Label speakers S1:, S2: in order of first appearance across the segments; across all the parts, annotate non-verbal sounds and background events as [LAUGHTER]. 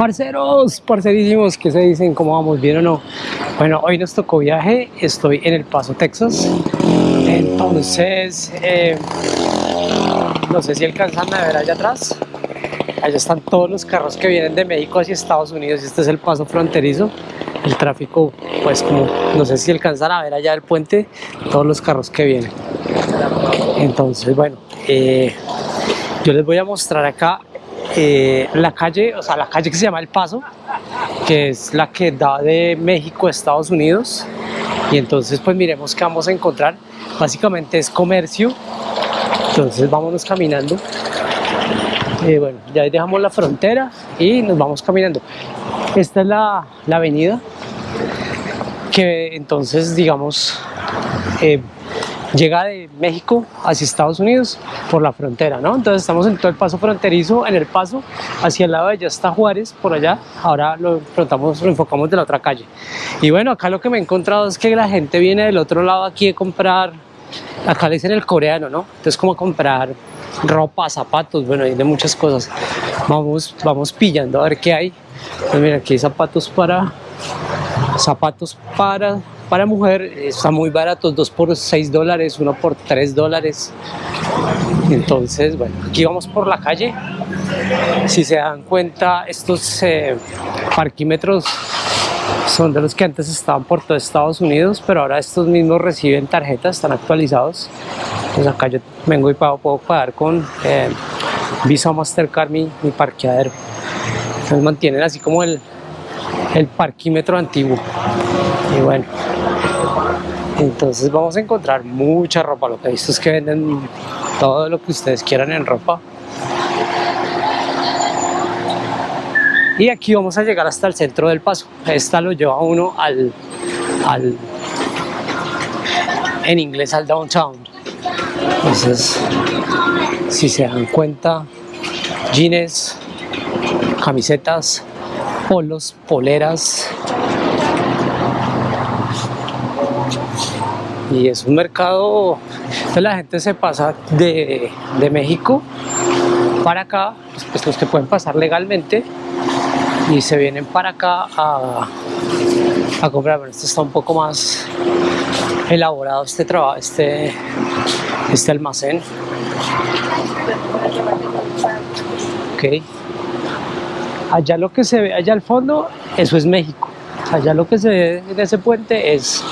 S1: Parceros, parcerísimos, ¿qué se dicen? ¿Cómo vamos? ¿Bien o no? Bueno, hoy nos tocó viaje, estoy en El Paso, Texas. Entonces, eh, no sé si alcanzan a ver allá atrás. Allá están todos los carros que vienen de México hacia Estados Unidos. Este es el paso fronterizo. El tráfico, pues como, no sé si alcanzan a ver allá el puente, todos los carros que vienen. Entonces, bueno, eh, yo les voy a mostrar acá eh, la calle, o sea, la calle que se llama El Paso, que es la que da de México a Estados Unidos. Y entonces, pues miremos qué vamos a encontrar. Básicamente es comercio. Entonces, vámonos caminando. Eh, bueno, ya dejamos la frontera y nos vamos caminando. Esta es la, la avenida que entonces, digamos, eh, llega de México hacia Estados Unidos por la frontera, ¿no? Entonces estamos en todo el paso fronterizo, en el paso hacia el lado de allá está Juárez, por allá, ahora lo enfocamos, de la otra calle. Y bueno, acá lo que me he encontrado es que la gente viene del otro lado aquí a comprar, acá le dicen el coreano, ¿no? Entonces como comprar ropa, zapatos, bueno, hay muchas cosas. Vamos, vamos pillando a ver qué hay. Pues mira, aquí hay zapatos para, zapatos para para mujer está muy barato, dos por 6 dólares, uno por 3 dólares. Entonces, bueno, aquí vamos por la calle. Si se dan cuenta, estos eh, parquímetros son de los que antes estaban por todo Estados Unidos, pero ahora estos mismos reciben tarjetas, están actualizados. Pues acá yo vengo y puedo pagar con eh, Visa Mastercard mi, parqueadero. Entonces mantienen así como el parquímetro antiguo. Y bueno, entonces vamos a encontrar mucha ropa. Lo que he visto es que venden todo lo que ustedes quieran en ropa. Y aquí vamos a llegar hasta el centro del paso. Esta lo lleva uno al, al en inglés al downtown. Entonces, si se dan cuenta, jeans, camisetas, polos, poleras, y es un mercado, entonces la gente se pasa de, de México para acá, pues, pues los que pueden pasar legalmente y se vienen para acá a, a comprar, bueno, esto está un poco más elaborado este trabajo, este, este almacén. Ok. Allá lo que se ve, allá al fondo, eso es México. Allá lo que se ve en ese puente es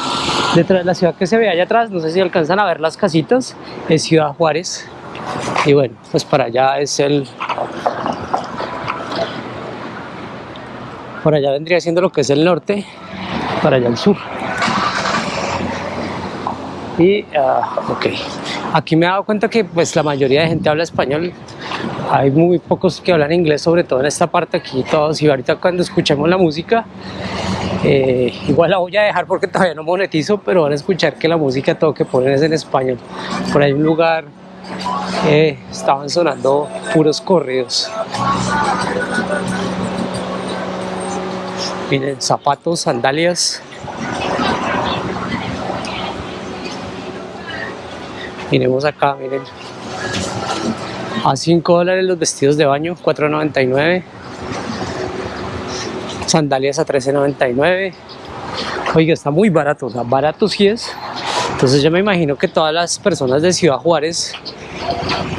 S1: Detrás de la ciudad que se ve allá atrás, no sé si alcanzan a ver las casitas, es Ciudad Juárez. Y bueno, pues para allá es el... Por allá vendría siendo lo que es el norte, para allá el sur. Y, uh, ok, aquí me he dado cuenta que pues la mayoría de gente habla español, hay muy pocos que hablan inglés, sobre todo en esta parte aquí todos, y ahorita cuando escuchemos la música, eh, igual la voy a dejar porque [LAUGHS] todavía no monetizo, pero van a escuchar que la música todo que ponen es en español. Por ahí un lugar eh, estaban sonando puros corridos. Miren, zapatos, sandalias. Miremos acá, miren. A 5 dólares los vestidos de baño, 4.99 sandalias a 13.99 oiga está muy barato o sea barato sí es. Entonces yo me imagino que todas las personas de Ciudad Juárez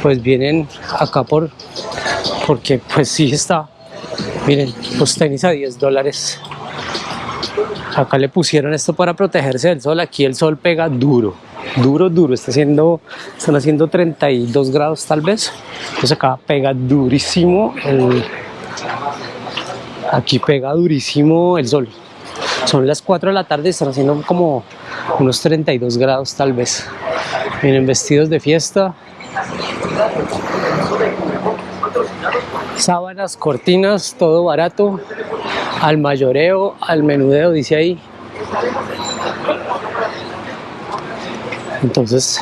S1: pues vienen acá por porque pues sí está. Miren los tenis a 10 dólares. Acá le pusieron esto para protegerse del sol. Aquí el sol pega duro duro duro. Está haciendo están haciendo 32 grados tal vez. Entonces acá pega durísimo el Aquí pega durísimo el sol. Son las 4 de la tarde, están haciendo como unos 32 grados tal vez. Vienen vestidos de fiesta. Sábanas, cortinas, todo barato. Al mayoreo, al menudeo, dice ahí. Entonces,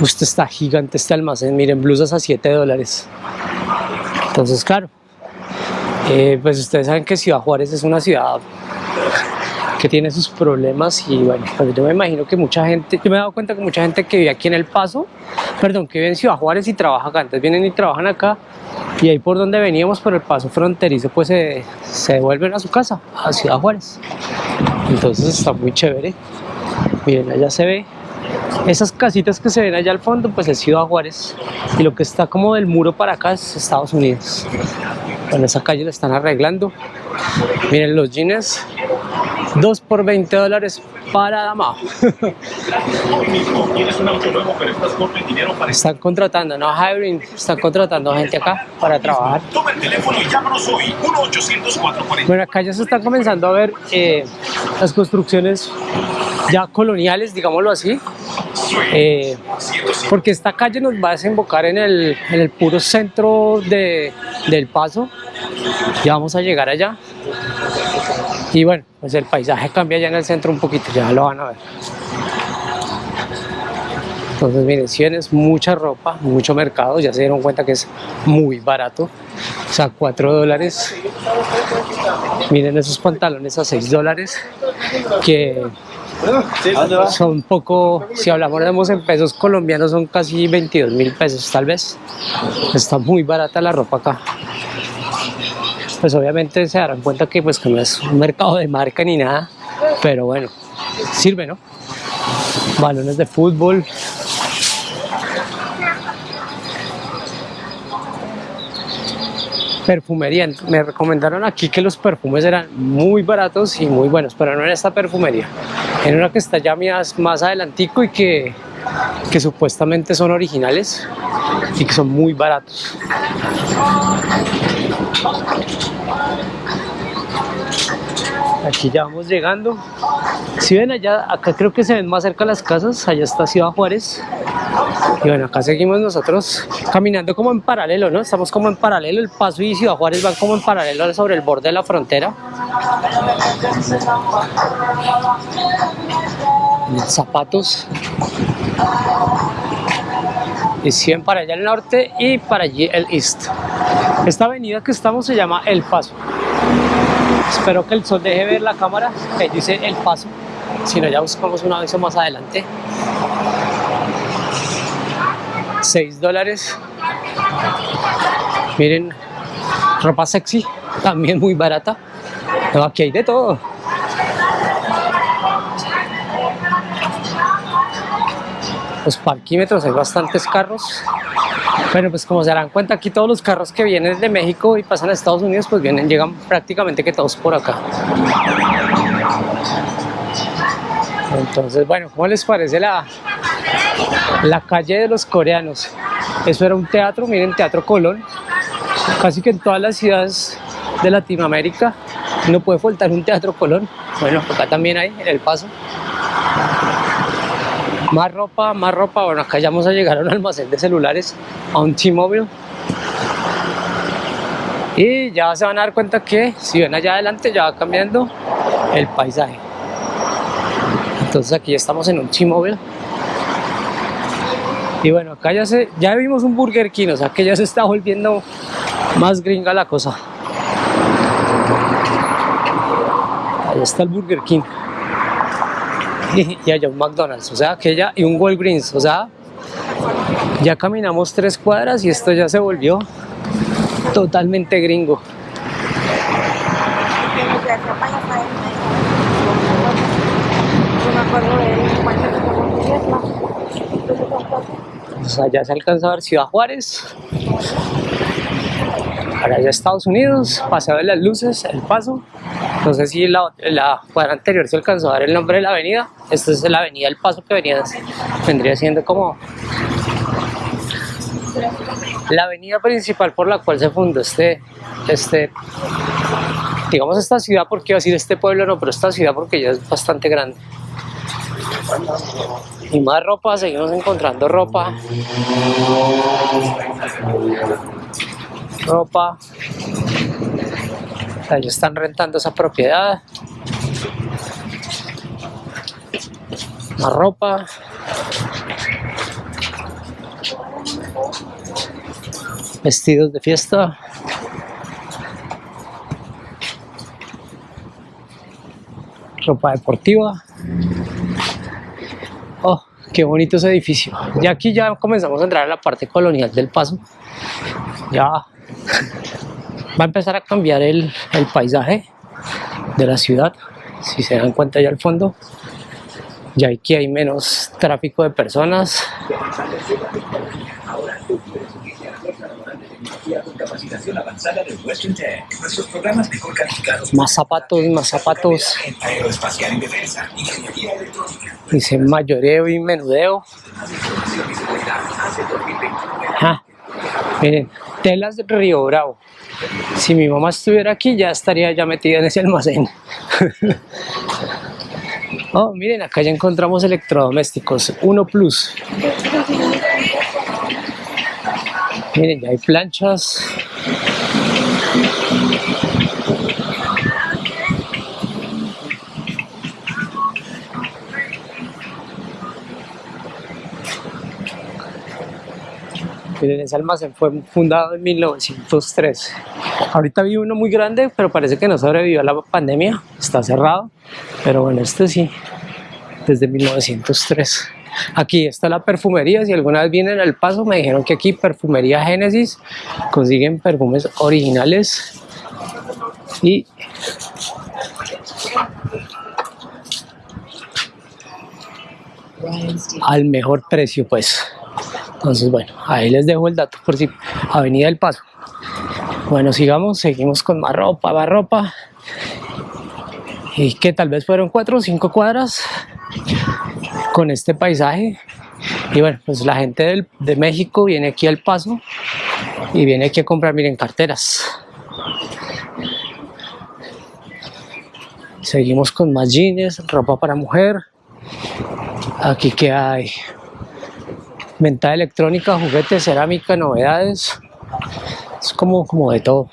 S1: usted está gigante este almacén. Miren, blusas a 7 dólares. Entonces, claro, eh, pues ustedes saben que Ciudad Juárez es una ciudad que tiene sus problemas y bueno, pues [LAUGHS] yo me imagino que mucha gente, yo me he dado cuenta que mucha gente que vive aquí en El Paso perdón, que vive en Ciudad Juárez y trabaja acá. Entonces vienen y trabajan acá y ahí por donde veníamos, por el paso fronterizo, pues se, se devuelven a su casa, a Ciudad Juárez. Entonces está muy chévere. Miren, allá se ve esas casitas que se ven allá al fondo, pues es Ciudad Juárez. Y lo que está como del muro para acá es Estados Unidos. Bueno, esa calle la están arreglando. Miren los jeans, 2 por 20 dólares para dama. [LAUGHS] Están contratando, no hiring, están contratando gente acá para trabajar.
S2: Toma el teléfono y llámanos hoy, 1-800-440.
S1: Bueno, acá ya se están comenzando a ver eh, las construcciones ya coloniales, digámoslo así, eh, porque esta calle nos va a desembocar en el, en el puro centro de, del paso, ya vamos a llegar allá, y bueno, pues el paisaje cambia ya en el centro un poquito, ya lo van a ver. Entonces miren, si es mucha ropa, mucho mercado, ya se dieron cuenta que es muy barato, o sea, 4 dólares. Miren esos pantalones a 6 dólares, que son poco, si hablamos en pesos colombianos, son casi 22 mil pesos tal vez. Está muy barata la ropa acá. Pues obviamente se darán cuenta que pues que no es un mercado de marca ni nada, pero bueno, sirve, ¿no? Balones de fútbol, perfumería. Me recomendaron aquí que los perfumes eran muy baratos y muy buenos, pero no en esta perfumería. En una que está ya más, adelantico y que, que supuestamente son originales y que son muy baratos. Aquí ya vamos llegando. Si ven allá, acá creo que se ven más cerca las casas, allá está Ciudad Juárez. Y bueno, acá seguimos nosotros caminando como en paralelo, ¿no? Estamos como en paralelo, el Paso y Ciudad Juárez van como en paralelo sobre el borde de la frontera. Zapatos. Y 100 para allá el norte y para allí el east. Esta avenida que estamos se llama El Paso. Espero que el sol deje ver la cámara, que dice El Paso. Si no, ya buscamos un aviso más adelante. 6 dólares. Miren, ropa sexy, también muy barata. No, aquí hay de todo. Los parquímetros, hay bastantes carros. Bueno, pues como se darán cuenta, aquí todos los carros que vienen de México y pasan a Estados Unidos, pues vienen, llegan prácticamente que todos por acá. Entonces, bueno, ¿cómo les parece la, la calle de los coreanos? Eso era un teatro, miren, Teatro Colón. Casi que en todas las ciudades de Latinoamérica no puede faltar un Teatro Colón. Bueno, acá también hay, en El Paso. Más ropa, más ropa. Bueno, acá ya vamos a llegar a un almacén de celulares, a un T-Mobile. Y ya se van a dar cuenta que si ven allá adelante ya va cambiando el paisaje. Entonces aquí estamos en un T-Mobile. Y bueno, acá ya, se, ya vimos un Burger King, o sea que ya se está volviendo más gringa la cosa. Ahí está el Burger King. [LAUGHS] Y, allá un McDonald's, o sea que ya, y un Walgreens, o sea, ya caminamos tres cuadras y esto ya se volvió totalmente gringo. Pues allá se alcanza a ver Ciudad Juárez. Para allá Estados Unidos, paseo de las luces, el paso. No sé si la, la cuadra anterior se alcanzó a ver el nombre de la avenida. Esta es la avenida El Paso que venía, vendría siendo como la avenida principal por la cual se fundó este, este digamos esta ciudad, porque iba a decir este pueblo no, pero esta ciudad porque ya es bastante grande. Y más ropa, seguimos encontrando ropa. Ropa. Ellos están rentando esa propiedad. Más ropa. Vestidos de fiesta. Ropa deportiva. Oh, Qué bonito ese edificio. Y aquí ya comenzamos a entrar a la parte colonial del paso. Ya va a empezar a cambiar el, el paisaje de la ciudad. Si se dan cuenta ya al fondo, ya aquí hay menos tráfico de personas. Más zapatos, más zapatos. Dice mayoreo y menudeo. Ah, miren, telas Río Bravo. Si mi mamá estuviera aquí, ya estaría ya metida en ese almacén. [LAUGHS] oh, miren, acá ya encontramos electrodomésticos. Uno Plus. Miren, ya hay planchas. Ese almacén fue fundado en 1903. Ahorita vi uno muy grande, pero parece que no sobrevivió a la pandemia. Está cerrado. Pero bueno, este sí, desde 1903. Aquí está la perfumería. Si alguna vez vienen al paso, me dijeron que aquí, Perfumería Génesis, consiguen perfumes originales y al mejor precio, pues. Entonces, bueno, ahí les dejo el dato por si Avenida del Paso. Bueno, sigamos, seguimos con más ropa, más ropa. Y que tal vez fueron cuatro o cinco cuadras con este paisaje. Y bueno, pues la gente de México viene aquí al Paso y viene aquí a comprar, miren, carteras. Seguimos con más jeans, ropa para mujer. Aquí que hay venta electrónica, juguetes, cerámica, novedades. Es como, como de todo.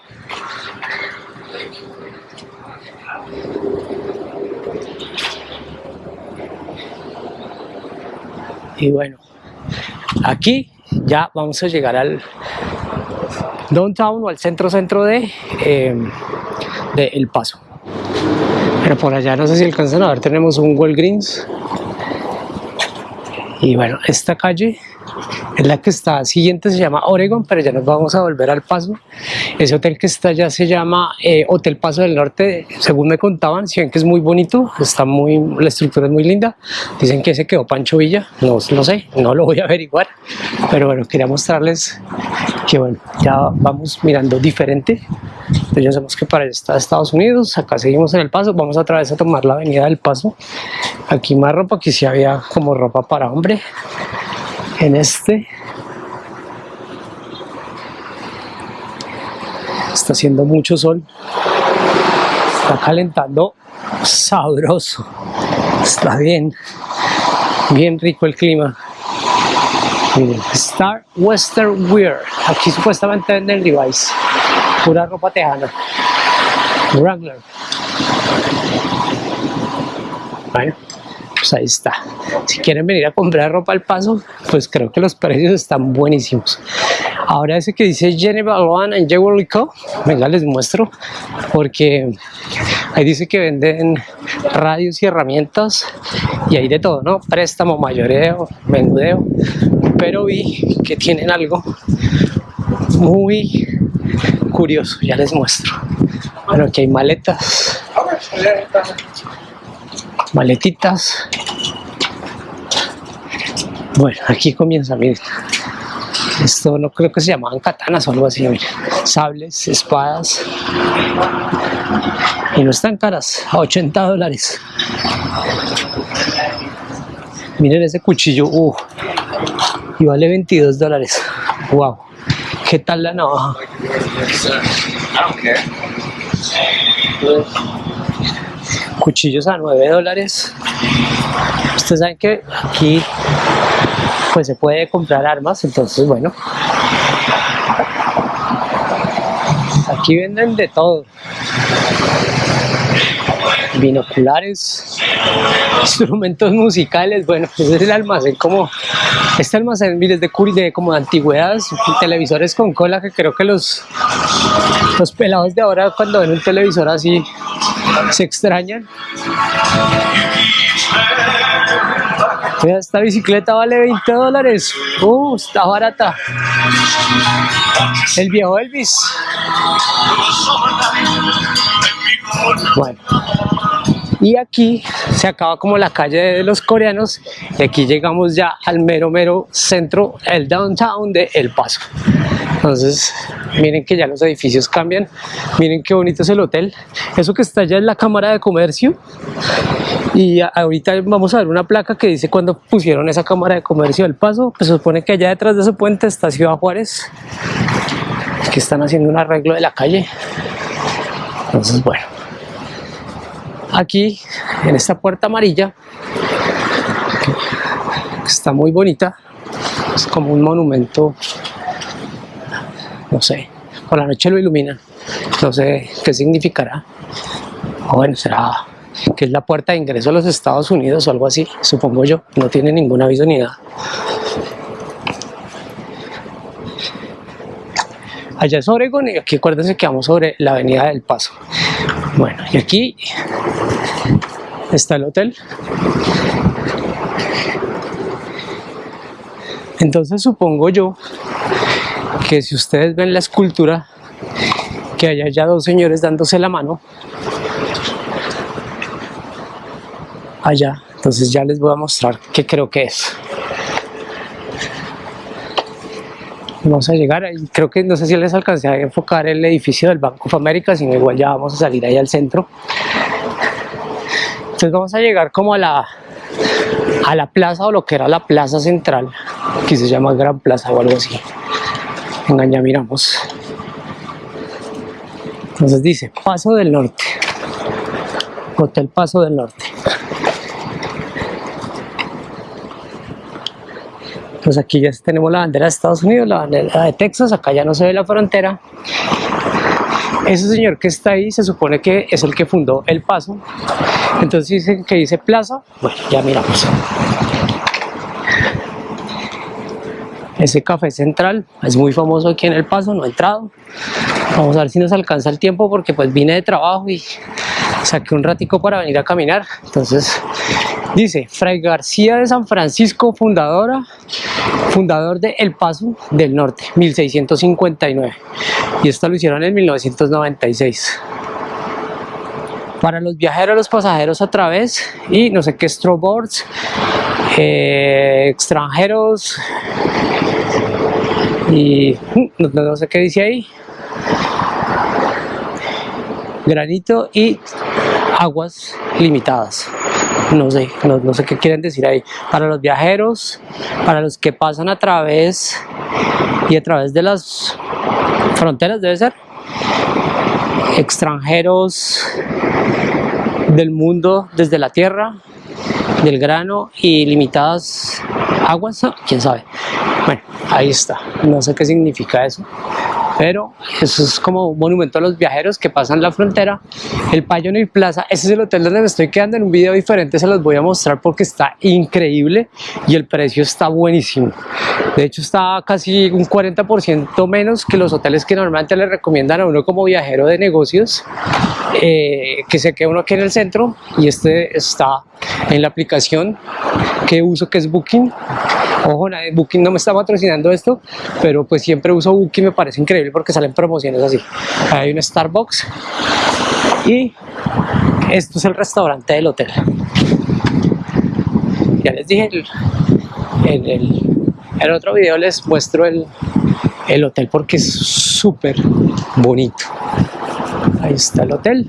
S1: Y bueno, aquí ya vamos a llegar al downtown o al centro centro de, de El Paso. Pero por allá no sé si alcanzan a ver, tenemos un Walgreens. Y bueno, esta calle es la que está siguiente, se llama Oregon, pero ya nos vamos a volver al Paso. Ese hotel que está allá se llama eh, Hotel Paso del Norte, según me contaban, si ven que es muy bonito, está muy, la estructura es muy linda. Dicen que se quedó Pancho Villa, no, no sé, no lo voy a averiguar, pero bueno, quería mostrarles que bueno, ya vamos mirando diferente. Entonces ya sabemos que para allá está Estados Unidos, acá seguimos en El Paso, vamos otra vez a tomar la avenida del Paso. Aquí más ropa, aquí sí había como ropa para hombre. En este. Está haciendo mucho sol, está calentando. Sabroso, está bien, bien rico el clima. Miren, Star Western Wear, aquí supuestamente venden Levi's, pura ropa tejana, Wrangler. Bueno, pues ahí está. Si quieren venir a comprar ropa al paso, pues creo que los precios están buenísimos. Ahora ese que dice Geneva One and Jewelry Co. Venga, les muestro. Porque ahí dice que venden radios y herramientas y hay de todo, ¿no? Préstamo, mayoreo, menudeo. Pero vi que tienen algo muy curioso. Ya les muestro. Bueno, aquí hay maletas. Maletitas. Bueno, aquí comienza, miren. Esto no creo que se llamaban katanas o algo así, miren. Sables, espadas. Y no están caras, a 80 dólares. Miren ese cuchillo, uh, y vale 22 dólares. Wow, ¿qué tal la navaja? Cuchillos a 9 dólares. Ustedes saben que aquí pues se puede comprar armas, entonces bueno. Aquí venden de todo. Binoculares, [LAUGHS] instrumentos musicales, bueno, ese [LAUGHS] es el almacén como este almacén miles de curi de como de antigüedades, televisores con cola que creo que los los pelados de ahora cuando ven un televisor así se extrañan. Esta bicicleta vale 20 dólares. Uh, está barata. El viejo Elvis. Bueno. Y aquí se acaba como la calle de los coreanos y aquí llegamos ya al mero mero centro, el downtown de El Paso. Entonces, miren que ya los edificios cambian, miren qué bonito es el hotel. Eso que está allá es la cámara de comercio y ahorita vamos a ver una placa que dice cuando pusieron esa cámara de comercio del Paso, pues se supone que allá detrás de ese puente está Ciudad Juárez, que están haciendo un arreglo de la calle. Entonces, bueno aquí en esta puerta amarilla está muy bonita. Es como un monumento no sé por la noche lo ilumina. No sé qué significará. O bueno será que es la puerta de ingreso a los Estados Unidos o algo así supongo yo. No tiene ningún aviso ni nada. Allá es Oregon y aquí acuérdense que vamos sobre la avenida del Paso bueno y aquí está el hotel. Entonces supongo yo que si ustedes ven la escultura, que haya ya dos señores dándose la mano, allá, entonces ya les voy a mostrar qué creo que es. Vamos a llegar, creo que no sé si les alcancé a enfocar el edificio del Banco of America, sino igual ya vamos a salir ahí al centro. Entonces vamos a llegar como a la, a la plaza o lo que era la plaza central, que se llama Gran Plaza o algo así. Venga, ya miramos. Entonces dice Paso del Norte, Hotel Paso del Norte. Pues aquí ya tenemos la bandera de Estados Unidos, la bandera de Texas, acá ya no se ve la frontera ese señor que está ahí se supone que es el que fundó El Paso. Entonces dicen que dice plaza. Bueno, ya miramos. Ese café central es muy famoso aquí en El Paso, no he entrado. Vamos a ver si nos alcanza el tiempo porque pues vine de trabajo y saqué un ratico para venir a caminar. Entonces dice, Fray García de San Francisco, fundadora, fundador de El Paso del Norte, 1659 y esto lo hicieron en 1996 para los viajeros, los pasajeros a través y no sé qué stroboards eh, extranjeros y mm, no, sé qué dice ahí. Granito y aguas limitadas no sé, no, no, sé qué quieren decir ahí. Para los viajeros, para los que pasan a través y a través de las fronteras debe ser extranjeros del mundo desde la tierra del grano y limitadas aguas, quién sabe. Bueno, ahí está, no sé qué significa eso pero eso es como un monumento a los viajeros que pasan la frontera. El Pioneer Plaza, ese es el hotel donde me estoy quedando en un video diferente, se los voy a mostrar porque está increíble y el precio está buenísimo. De hecho está casi un 40% menos que los hoteles que normalmente le recomiendan a uno como viajero de negocios, eh, que se quede uno aquí en el centro y este está en la aplicación que uso que es Booking Ojo, Booking no me está patrocinando esto, pero pues siempre uso Booking, me parece increíble porque salen promociones así. Hay un Starbucks y esto es el restaurante del hotel. Ya les dije, en el, otro video les muestro el, el hotel porque es súper bonito. Ahí está el hotel.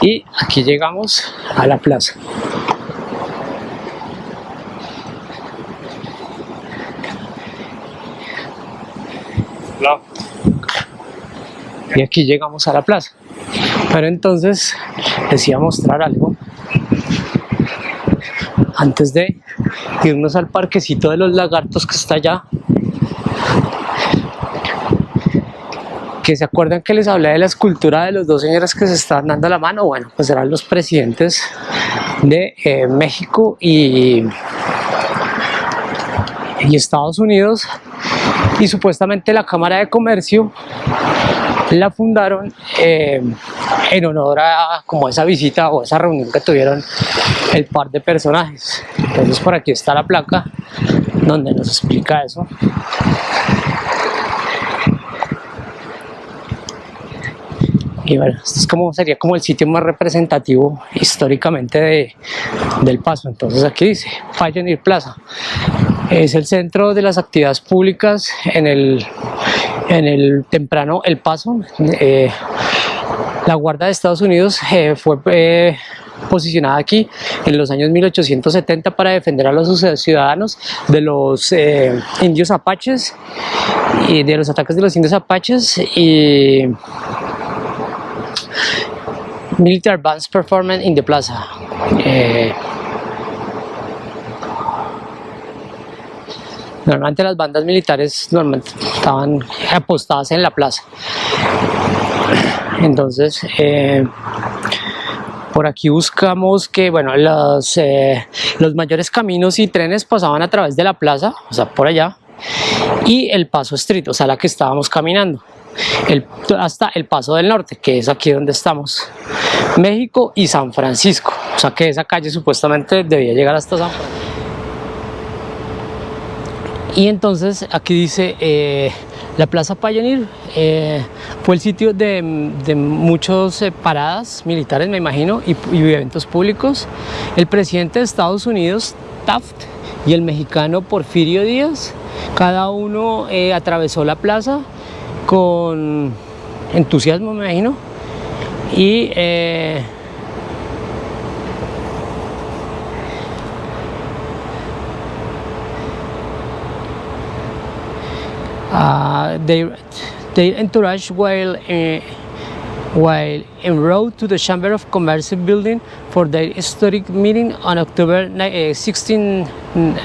S1: Y aquí llegamos a la plaza. Y aquí llegamos a la plaza. Pero entonces les iba mostrar algo antes de irnos al parquecito de los lagartos que está allá. Que se acuerdan que les hablé de la escultura de los dos señores que se están dando la mano. Bueno, pues serán los presidentes de eh, México y, y Estados Unidos y supuestamente la Cámara de Comercio la fundaron eh, en honor a como esa visita o esa reunión que tuvieron el par de personajes. Entonces por aquí está la placa donde nos explica eso. Y bueno, esto es como, sería como el sitio más representativo históricamente de, del Paso. Entonces aquí dice Pioneer Plaza. Es el centro de las actividades públicas en el, en el temprano El Paso. Eh, la Guardia de Estados Unidos eh, fue eh, posicionada aquí en los años 1870 para defender a los ciudadanos de los indios apaches y de los ataques de los indios apaches y Military Bands Performance in the Plaza. Normalmente las bandas militares normalmente estaban apostadas en la plaza. Entonces, eh, por aquí buscamos que bueno, los, eh, los mayores caminos y trenes pasaban a través de la plaza, o sea, por allá, y el paso estricto, o sea, la que estábamos caminando hasta el Paso del Norte, que es aquí donde estamos, México y San Francisco, o sea que esa calle supuestamente debía llegar hasta San Francisco. Y entonces aquí dice, eh, la Plaza Pioneer eh, fue el sitio de, de muchas eh, paradas militares, me imagino, y, eventos públicos. El presidente de Estados Unidos, Taft, y el mexicano Porfirio Díaz, cada uno atravesó la plaza con entusiasmo, me imagino. Y eh, uh, they, they entourage while uh, while en route to the Chamber of Commerce building for their historic meeting on October 16,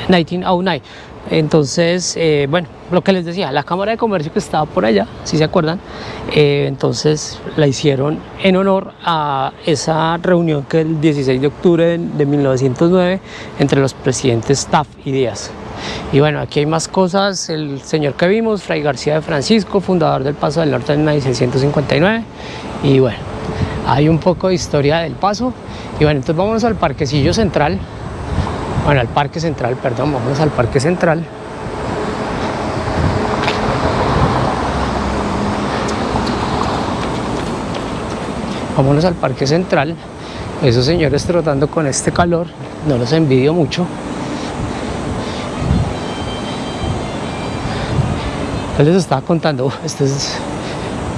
S1: 1909. Entonces, eh, bueno, lo que les decía, la Cámara de Comercio que estaba por allá, si se acuerdan, eh, entonces la hicieron en honor a esa reunión que el 16 de octubre de, 1909 entre los presidentes Taft y Díaz. Y bueno, aquí hay más cosas, el señor que vimos, Fray García de Francisco, fundador del Paso del Norte en 1659, y bueno, hay un poco de historia del Paso, y bueno, entonces vamos al parquecillo central, bueno, al Parque Central, perdón, vamos al Parque Central. Vámonos al Parque Central. Esos señores trotando con este calor, no los envidio mucho. Les estaba contando, este es,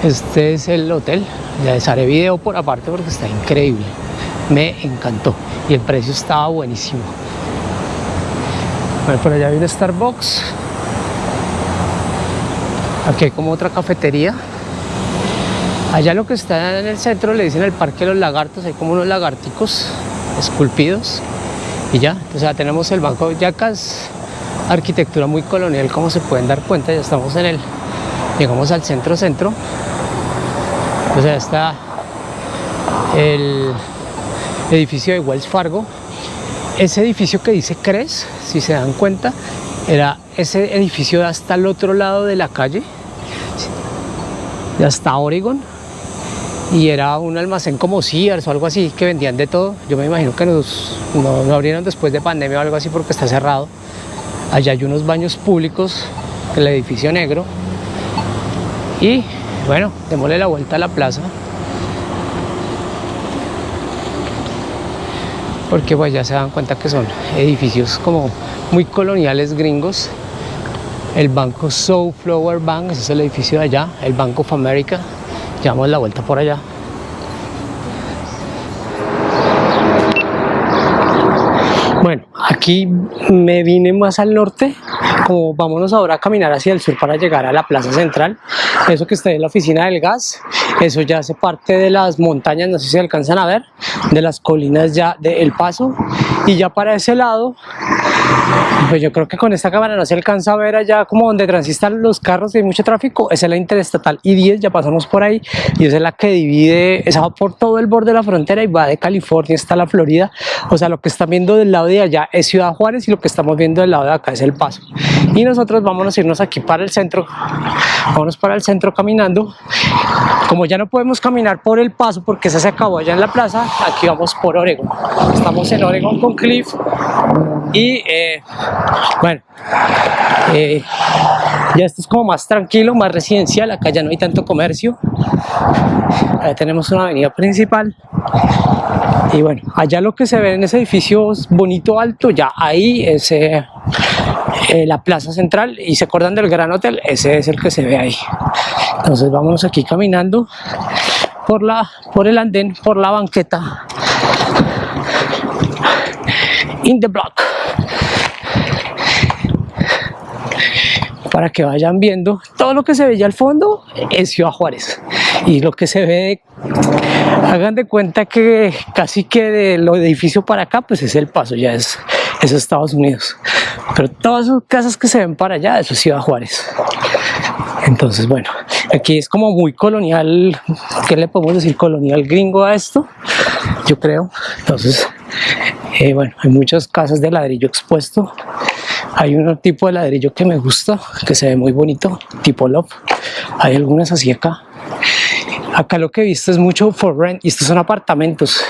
S1: este es el hotel. Ya les haré video por aparte porque está increíble. Me encantó y el precio estaba buenísimo por allá hay un Starbucks. Aquí hay como otra cafetería. Allá lo que está en el centro le dicen el Parque de los Lagartos, hay como unos lagarticos esculpidos. Y ya, o sea, tenemos el Banco de Yacas, arquitectura muy colonial, como se pueden dar cuenta, ya estamos en el, llegamos al centro-centro. O sea, está el edificio de Wells Fargo, ese edificio que dice CRES, si se dan cuenta, era ese edificio de hasta el otro lado de la calle, de hasta Oregon, y era un almacén como Sears o algo así, que vendían de todo. Yo me imagino que nos, no, abrieron después de pandemia o algo así porque está cerrado. Allá hay unos baños públicos, el edificio negro. Y bueno, démosle la vuelta a la plaza. porque pues ya se dan cuenta que son edificios como muy coloniales gringos. El banco Flower Bank, ese es el edificio de allá, el Bank of America, llevamos la vuelta por allá. Bueno, aquí me vine más al norte, como vámonos ahora a caminar hacia el sur para llegar a la plaza central. Eso que está en la oficina del gas, eso ya hace parte de las montañas, no sé si alcanzan a ver, de las colinas ya de El Paso. Y ya para ese lado, pues yo creo que con esta cámara no se alcanza a ver allá como donde transitan los carros y hay mucho tráfico. Esa es la interestatal I-10, ya pasamos por ahí. Y esa es la que divide, esa va por todo el borde de la frontera y va de California hasta la Florida. O sea, lo que están viendo del lado de allá es Ciudad Juárez y lo que estamos viendo del lado de acá es El Paso. Y nosotros vamos a irnos aquí para el centro, vámonos para el centro caminando como ya no podemos caminar por el paso porque se acabó allá en la plaza, aquí vamos por Oregon. Estamos en Oregon con Cliff y eh, bueno, eh, ya esto es como más tranquilo, más residencial, acá ya no hay tanto comercio. Ahí tenemos una avenida principal y bueno, allá lo que se ve en ese edificio bonito alto, ya ahí es eh, la plaza central y se acuerdan del Gran Hotel, ese es el que se ve ahí. Entonces vámonos aquí caminando por, la, por el andén, por la banqueta. In the block. Para que vayan viendo todo lo que se ve ya al fondo es Ciudad Juárez. Y lo que se ve, hagan de cuenta que casi que de lo edificio para acá, pues es el paso, ya es, es Estados Unidos. Pero todas esas casas que se ven para allá, eso es Ciudad Juárez. Entonces, bueno, aquí es como muy colonial, ¿qué le podemos decir? Colonial gringo a esto, yo creo. Entonces, eh, bueno, hay muchas casas de ladrillo expuesto. Hay un tipo de ladrillo que me gusta, que se ve muy bonito, tipo Love. Hay algunas así acá. Acá lo que he visto es mucho for rent y estos son apartamentos.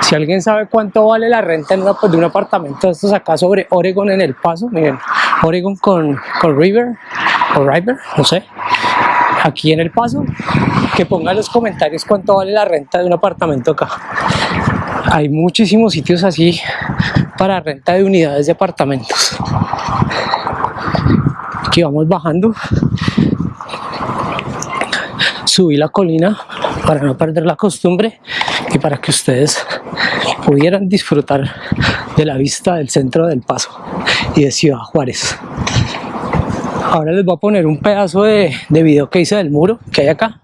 S1: Si alguien sabe cuánto vale la renta en pues, de un apartamento estos acá sobre Oregon en El Paso, miren, Oregon con, con River, o River, no sé, aquí en El Paso, que pongan en los comentarios cuánto vale la renta de un apartamento acá. Hay muchísimos sitios así para renta de unidades de apartamentos. Aquí vamos bajando. Subí la colina para no perder la costumbre y para que ustedes pudieran disfrutar de la vista del centro del Paso y de Ciudad Juárez. Ahora les voy a poner un pedazo de, de video que hice del muro que hay acá.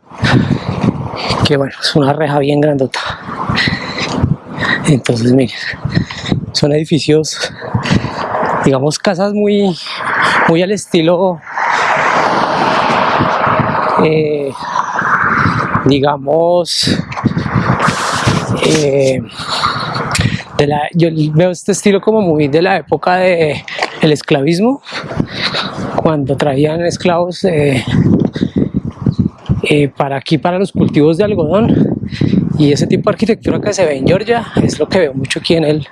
S1: Que bueno, es una reja bien grandota. Entonces miren, son edificios, digamos casas muy, muy al estilo, eh, digamos, eh, de la, yo veo este estilo como muy de la época del el esclavismo, cuando traían esclavos eh, para aquí, para los cultivos de algodón. Y ese tipo de arquitectura que se ve en Georgia es lo que veo mucho aquí en el,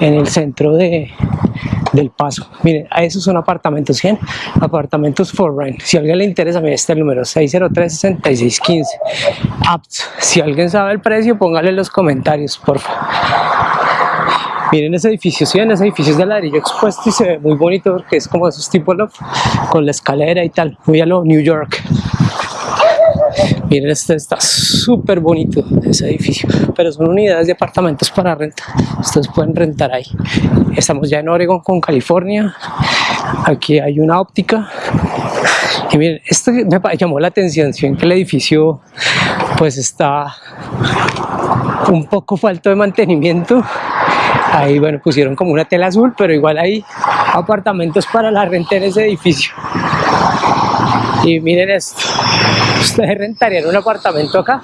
S1: en el centro de, del paso. Miren, esos son apartamentos 100, apartamentos for rent. Si a alguien le interesa, mire, este número 603-6615. Apps. Si alguien sabe el precio, póngale en los comentarios, por favor. Miren ese edificio, sí, ese edificio es de ladrillo expuesto y se ve muy bonito porque es como esos tipos con la escalera y tal, muy a lo New York. Miren, este está súper bonito ese edificio, pero son unidades de apartamentos para renta. Ustedes pueden rentar ahí. Estamos ya en Oregon con California. Aquí hay una óptica. Y miren, esto me llamó la atención, si que el edificio pues está un poco falto de mantenimiento. Ahí, bueno, pusieron como una tela azul, pero igual hay apartamentos para la renta en ese edificio. Y miren esto, ustedes rentarían un apartamento acá.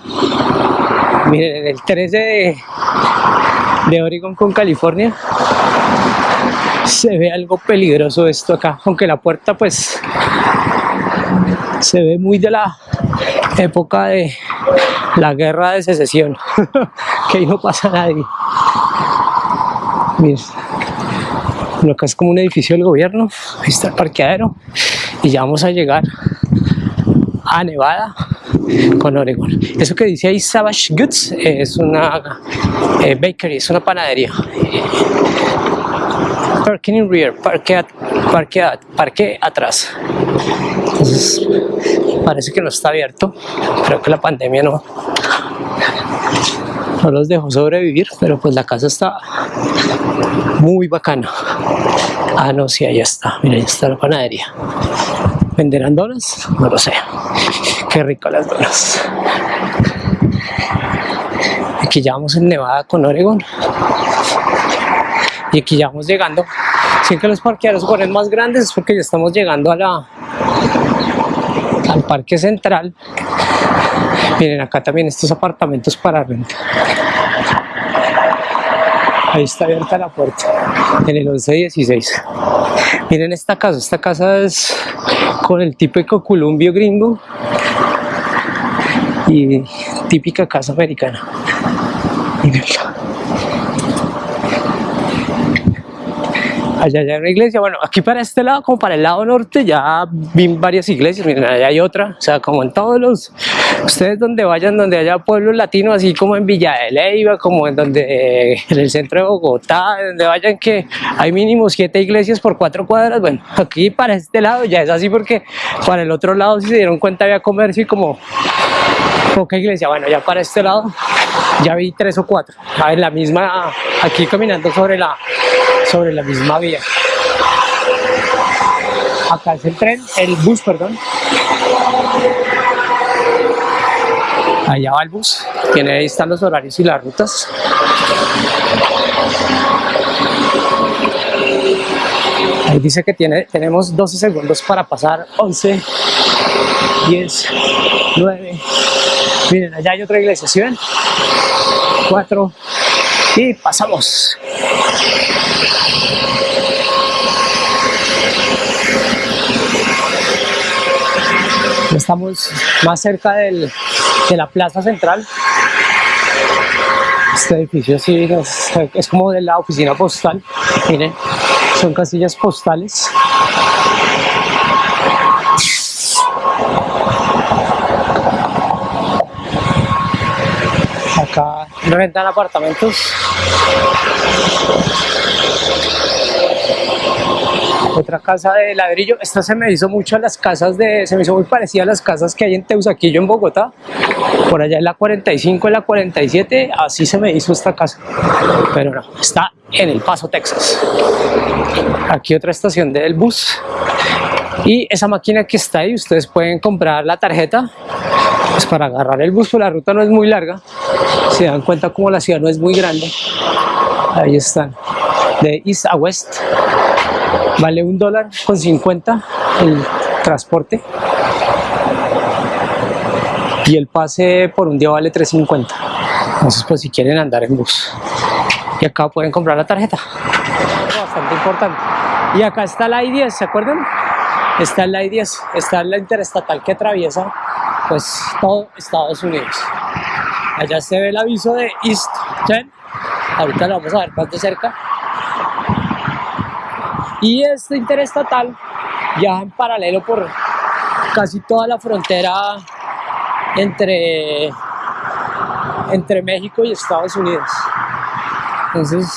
S1: Miren, en el 13 de, Oregon con California se ve algo peligroso esto acá, aunque la puerta pues se ve muy de la época de la guerra de secesión, [LAUGHS] que ahí no pasa nadie. Miren, acá es como un edificio del gobierno, ahí está el parqueadero y ya vamos a llegar a Nevada con Oregon. Eso que dice ahí Savage Goods es una eh, bakery, es una panadería. Parking in rear, parque, parque, parque atrás. Entonces parece que no está abierto, creo que la pandemia no, no los dejó sobrevivir, pero pues la casa está muy bacana. Ah, no, sí, allá está, mira, ahí está la panadería. ¿Venderán donas? No lo sé. Qué rico las donas. Aquí ya vamos en Nevada con Oregon. Y aquí ya vamos llegando. Si que los parqueaderos ponen más grandes es porque ya estamos llegando a la al parque central. Miren acá también estos apartamentos para renta. Ahí está abierta la puerta, en el 1116. Miren esta casa, esta casa es con el típico columbio gringo. y típica casa americana. Mírenla. Allá hay una iglesia, bueno, aquí para este lado, como para el lado norte, ya vi varias iglesias, miren, allá hay otra, o sea, como en todos los, ustedes donde vayan, donde haya pueblos latinos, así como en Villa de Leyva, como en donde, en el centro de Bogotá, donde vayan que hay mínimo siete iglesias por cuatro cuadras, bueno, aquí para este lado ya es así porque para el otro lado, si se dieron cuenta, había comercio y como poca iglesia, bueno, ya para este lado ya vi tres o cuatro, a ver, la misma, aquí caminando sobre la, sobre la misma vía. Acá es el tren, el bus, perdón. Allá va el bus, tiene ahí están los horarios y las rutas. Ahí dice que tiene, tenemos 12 segundos para pasar 11, 10, 9. Miren, allá hay otra iglesia, ¿sí ven? 4 y pasamos. Estamos más cerca del, de la plaza central. Este edificio sí es, como de la oficina postal. Miren, son casillas postales. Acá rentan apartamentos. Otra casa de ladrillo. Esta se me hizo mucho a las casas de... Se me hizo muy parecida a las casas que hay en Teusaquillo, en Bogotá. Por allá en la 45, en la 47. Así se me hizo esta casa. Pero no, está en El Paso, Texas. Aquí otra estación del bus. Y esa máquina que está ahí, ustedes pueden comprar la tarjeta pues para agarrar el bus, la ruta no es muy larga. Se dan cuenta como la ciudad no es muy grande. Ahí están, de East a West. Vale un dólar con 50 el transporte. Y el pase por un día vale 3.50. Entonces, pues si quieren andar en bus. Y acá pueden comprar la tarjeta. Bastante importante. Y acá está la I-10, ¿se acuerdan? Está la I-10, está la interestatal que atraviesa pues todo Estados Unidos. Allá se ve el aviso de East 10. Ahorita lo vamos a ver más de cerca. Y este interestatal viaja en paralelo por casi toda la frontera entre, entre México y Estados Unidos. Entonces,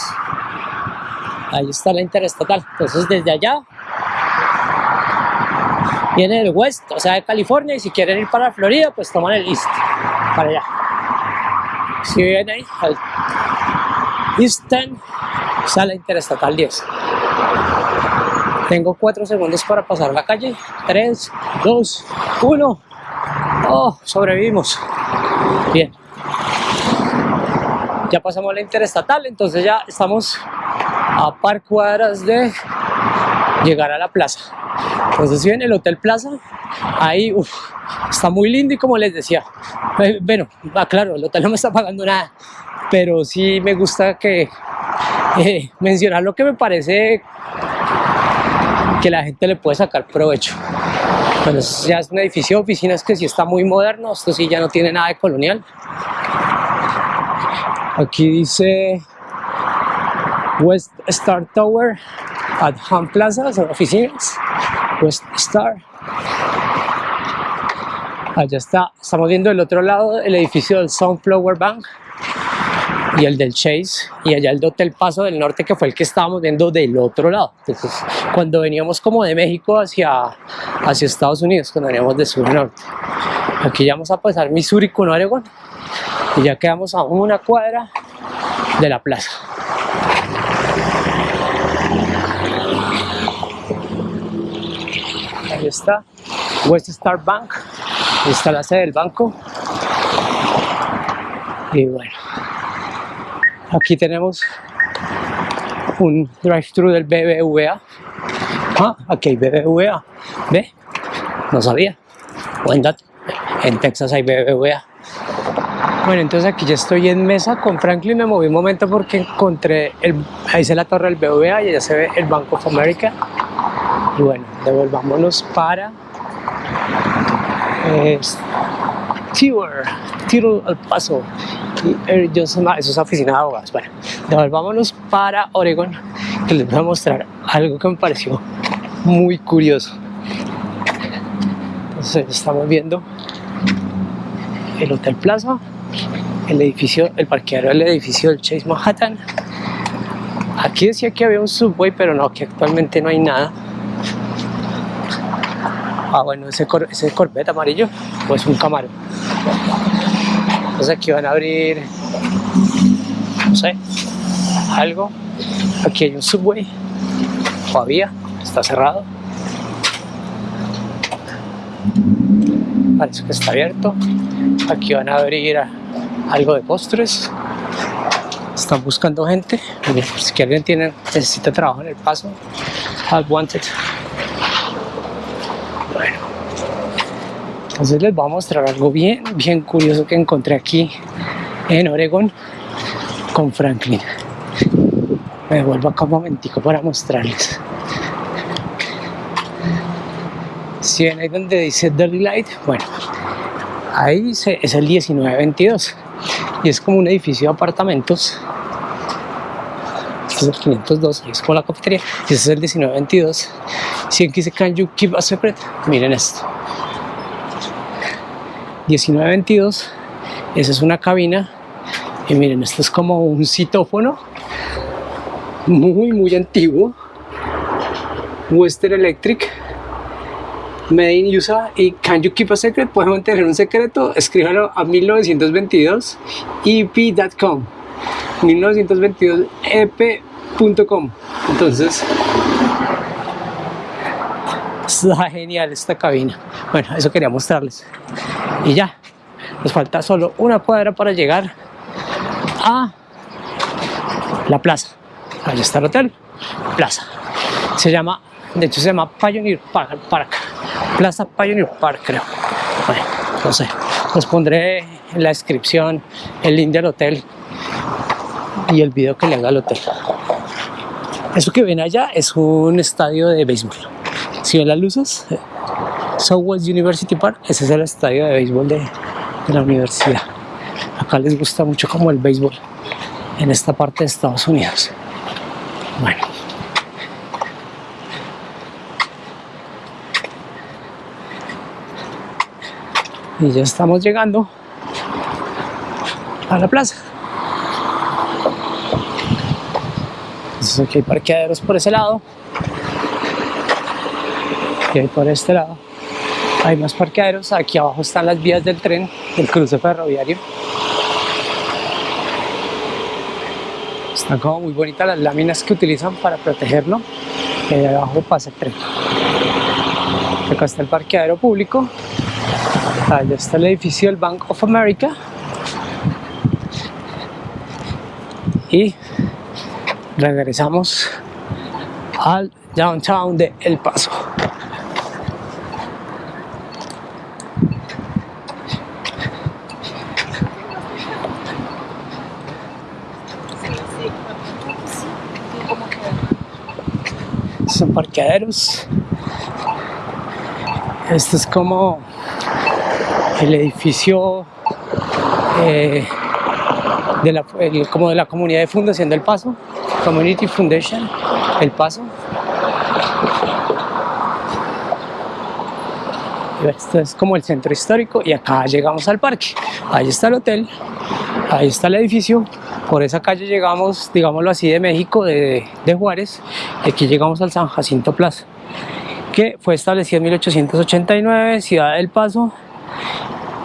S1: ahí está la interestatal. Entonces, desde allá viene del West, o sea, de California, y si quieren ir para Florida, pues toman el East, para allá. Si vienen ahí, al Eastern, sale Interestatal 10. Tengo 4 segundos para pasar la calle. 3, 2, 1. Oh, sobrevivimos. Bien. Ya pasamos la interestatal, entonces ya estamos a par cuadras de llegar a la plaza. Entonces si ven el Hotel Plaza, ahí uf, está muy lindo y como les decía, eh, bueno, ah, claro, el hotel no me está pagando nada, pero sí me gusta que eh, mencionar lo que me parece que la gente le puede sacar provecho. Bueno, ya es un edificio de oficinas que sí está muy moderno, esto sí ya no tiene nada de colonial. Aquí dice West Star Tower at Han Plaza, son oficinas. West Star. Allá está, estamos viendo el otro lado el edificio del Sunflower Bank y el del Chase y allá el Hotel Paso del Norte que fue el que estábamos viendo del otro lado. Entonces, cuando veníamos como de México hacia, hacia Estados Unidos, cuando veníamos de sur a norte. Aquí ya vamos a pasar Missouri con Oregon y ya quedamos a una cuadra de la plaza. Ahí está, West Star Bank, ahí está la sede del banco. Y bueno, aquí tenemos un drive-thru del BBVA. Ah, aquí hay BBVA. ¿Ve? No sabía. Buen dato. En Texas hay BBVA. Bueno, entonces aquí ya estoy en mesa con Franklin, me moví un momento porque encontré, el, ahí se la torre del BBVA y allá se ve el Bank of America. Y bueno, devolvámonos para eh, Tiro al Paso y Air Johnson, ah, eso es oficina de abogados. Bueno, devolvámonos para Oregon, que les voy a mostrar algo que me pareció muy curioso. Entonces estamos viendo el Hotel Plaza, el edificio, el parqueadero del edificio del Chase Manhattan. Aquí decía que había un subway, pero no, que actualmente no hay nada. Ah, bueno, ese, cor ese Corvette amarillo, pues un Camaro. Entonces aquí van a abrir, no sé, algo. Aquí hay un subway, todavía, está cerrado. Parece que está abierto. Aquí van a abrir algo de postres. Están buscando gente. Si alguien tiene, necesita trabajo en el paso, Have wanted. Entonces les voy a mostrar algo bien, bien curioso que encontré aquí en Oregon con Franklin. Me devuelvo acá un momentico para mostrarles. Si ven ahí donde dice Dirty Light, bueno, ahí es el 1922 y es como un edificio de apartamentos. Este es el 502 y es como la cafetería. Y ese es el 1922 si aquí dice can you keep a secret miren esto 1922 esa es una cabina. Y miren esto es como un citófono muy muy antiguo. Western Electric Made in USA y Can You Keep a Secret? ¿Puedes mantener un secreto? Escríbalo a 1922 ep.com 1922 ep.com entonces está genial esta cabina. Bueno, eso quería mostrarles y ya, nos falta solo una cuadra para llegar a la plaza ahí está el hotel, plaza se llama, de hecho se llama Pioneer Park Plaza Pioneer Park, creo. Bueno, no sé. Os pondré en la descripción el link del hotel y el video que le haga al hotel. Eso que ven allá es un estadio de béisbol. Si ven las luces, Southwest University Park, ese es el estadio de béisbol de, la universidad. Acá les gusta mucho como el béisbol en esta parte de Estados Unidos. Bueno. y ya estamos llegando a la plaza entonces aquí hay parqueaderos por ese lado y hay por este lado hay más parqueaderos aquí abajo están las vías del tren del cruce ferroviario están como muy bonitas las láminas que utilizan para protegerlo y ahí abajo pasa el tren acá está el parqueadero público Allá está el edificio del Bank of America. Y regresamos al downtown de El Paso. Son parqueaderos. Esto es como el edificio eh, de la, como de la comunidad de fundación del Paso, Community Foundation, El Paso. Esto es como el centro histórico y acá llegamos al parque. Ahí está el hotel, ahí está el edificio. Por esa calle llegamos, digámoslo así, de México, de, Juárez. Aquí llegamos al San Jacinto Plaza, que fue establecido en 1889, Ciudad del Paso,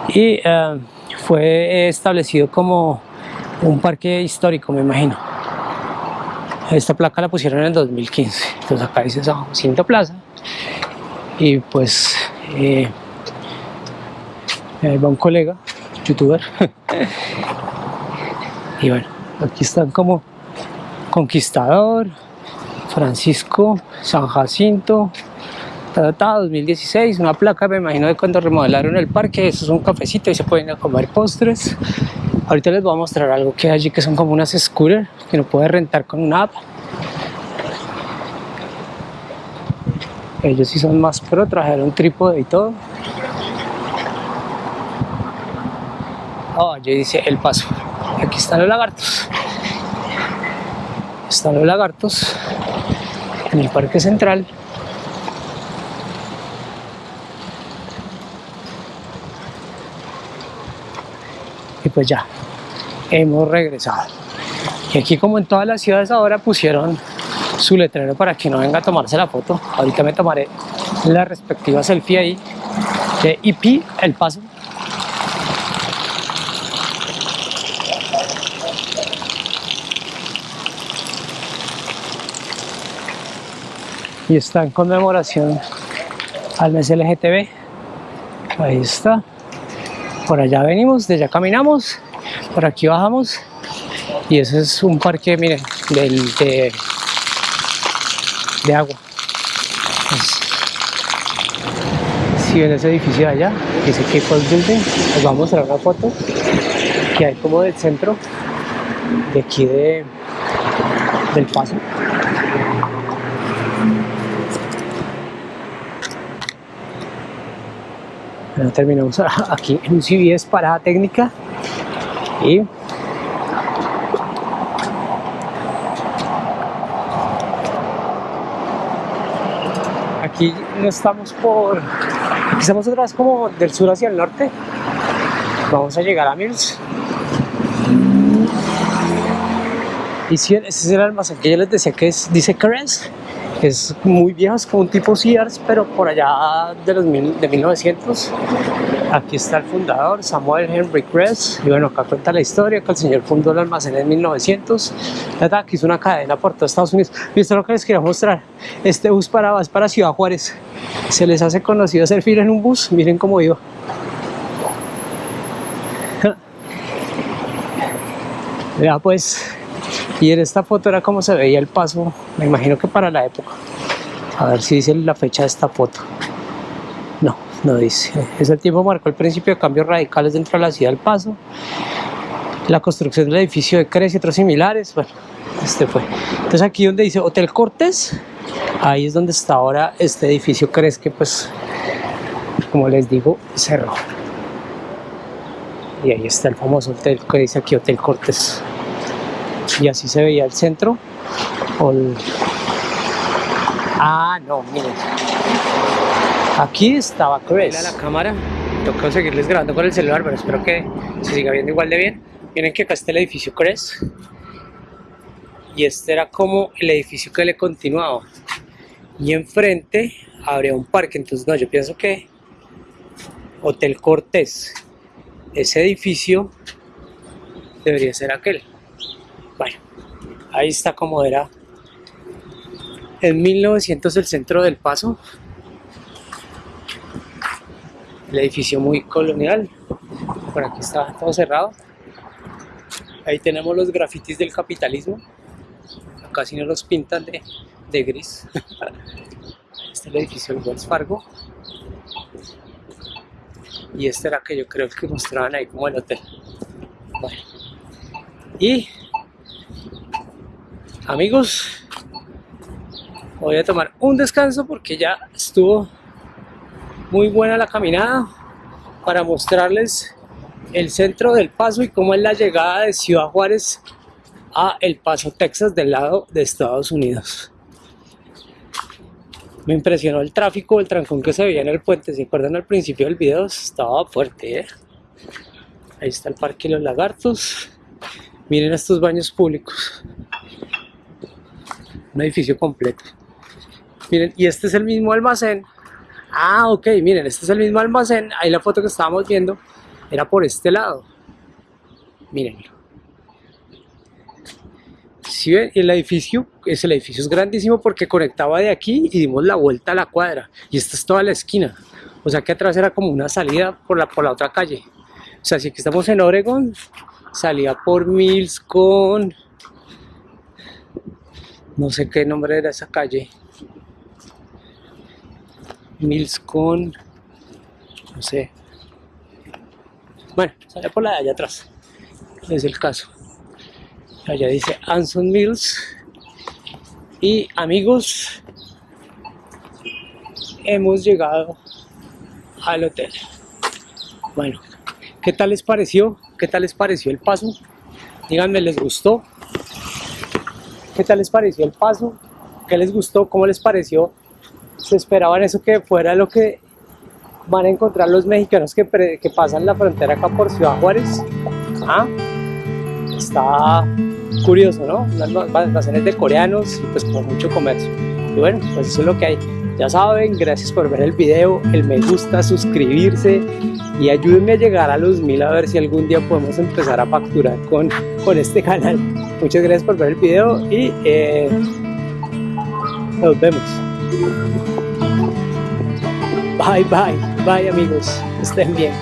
S1: y eh, fue establecido como un parque histórico, me imagino. Esta placa la pusieron en el 2015, entonces acá dice San Jacinto Plaza y pues eh, ahí va un colega, youtuber [LAUGHS] y bueno, aquí están como Conquistador, Francisco, San Jacinto, 2016, una placa, me imagino de cuando remodelaron el parque, eso es un cafecito y se pueden comer postres. Ahorita les voy a mostrar algo que hay allí que son como unas scooters que no puede rentar con una app. Ellos sí son más pro, trajeron trípode y todo. Oh, allí dice el paso. Aquí están los lagartos. Están los lagartos en el parque central. Y pues ya, hemos regresado. Y aquí como en todas las ciudades ahora pusieron su letrero para que no venga a tomarse la foto. Ahorita me tomaré la respectiva selfie ahí de IP El Paso. Y está en conmemoración al mes LGTB. Ahí está. Por allá venimos, de allá caminamos, por aquí bajamos. Y ese es un parque, miren, del, de, agua. Si ven ese edificio de allá, que Building, les vamos a mostrar una foto que hay como del centro de aquí de, del paso. Terminamos [LAUGHS] aquí en un CBS parada técnica. Y aquí no estamos por aquí estamos otra vez como del sur hacia el norte. Vamos a llegar a Mills. Y si ese es el almacén que yo les decía que es, dice Carens es muy viejo, es como un tipo Sears, pero por allá de los mil, de 1900. Aquí está el fundador, Samuel Henry Kress, y bueno, acá cuenta la historia que el señor fundó el almacén en 1900. Aquí hizo una cadena por todo Estados Unidos. Y esto es lo que les quería mostrar. Este bus para, es para Ciudad Juárez. Se les hace conocido hacer fila en un bus, miren cómo iba. [LAUGHS] Vea pues, y en esta foto era como se veía el paso, me imagino que para la época. A ver si dice la fecha de esta foto. No, no dice. Ese tiempo marcó el principio de cambios radicales dentro de la ciudad del Paso. La construcción del edificio de Cres y otros similares. Bueno, este fue. Entonces aquí donde dice Hotel Cortés, ahí es donde está ahora este edificio Cres que pues, como les digo, cerró. Y ahí está el famoso hotel que dice aquí Hotel Cortés y así se veía el centro. Ah no miren. Aquí estaba Chris. La cámara. Toca seguirles grabando con el celular pero espero que se siga viendo igual de bien. Miren que acá está el edificio Cres y este era como el edificio que le continuaba. Y enfrente habría un parque. Entonces no yo pienso que Hotel Cortés. Ese edificio debería ser aquel bueno, ahí está como era en 1900 el centro del Paso. El edificio muy colonial. Por aquí está todo cerrado. Ahí tenemos los grafitis del capitalismo. Acá si no los pintan de, de gris. [LAUGHS] Este es el edificio del Wells Fargo. Y este era que yo creo que mostraban ahí como el hotel. Bueno. Y amigos voy a tomar un descanso porque ya estuvo muy buena la caminada para mostrarles el centro del paso y cómo es la llegada de Ciudad Juárez a El Paso, Texas del lado de Estados Unidos me impresionó el tráfico, el trancón que se veía en el puente, ¿se acuerdan al principio del video? Estaba fuerte, ¿eh? Ahí está el Parque de los Lagartos. Miren estos baños públicos un edificio completo. Miren, y este es el mismo almacén. Ah, ok, miren, este es el mismo almacén. Ahí la foto que estábamos viendo era por este lado. Mírenlo. Si ven, el edificio, es el edificio es grandísimo porque conectaba de aquí y dimos la vuelta a la cuadra. Y esta es toda la esquina. O sea que atrás era como una salida por la, por la otra calle. O sea, si aquí estamos en Oregon, salía por Mills con no sé qué nombre era esa calle Mills con no sé bueno, sale por la de allá atrás es el caso allá dice Anson Mills y amigos hemos llegado al hotel bueno, ¿qué tal les pareció? ¿qué tal les pareció el paso? Díganme, ¿les gustó? ¿Qué tal les pareció el paso? ¿Qué les gustó? ¿Cómo les pareció? ¿Se esperaban eso que fuera lo que van a encontrar los mexicanos que, pasan la frontera acá por Ciudad Juárez? ¿Ah? Está curioso, ¿no? Unas almacenes de coreanos y pues con mucho comercio. Y bueno, pues eso es lo que hay. Ya saben, gracias por ver el video, el me gusta, suscribirse y ayúdenme a llegar a los mil a ver si algún día podemos empezar a facturar con, con este canal. Muchas gracias por ver el video y eh, nos vemos. Bye, bye, bye amigos, estén bien.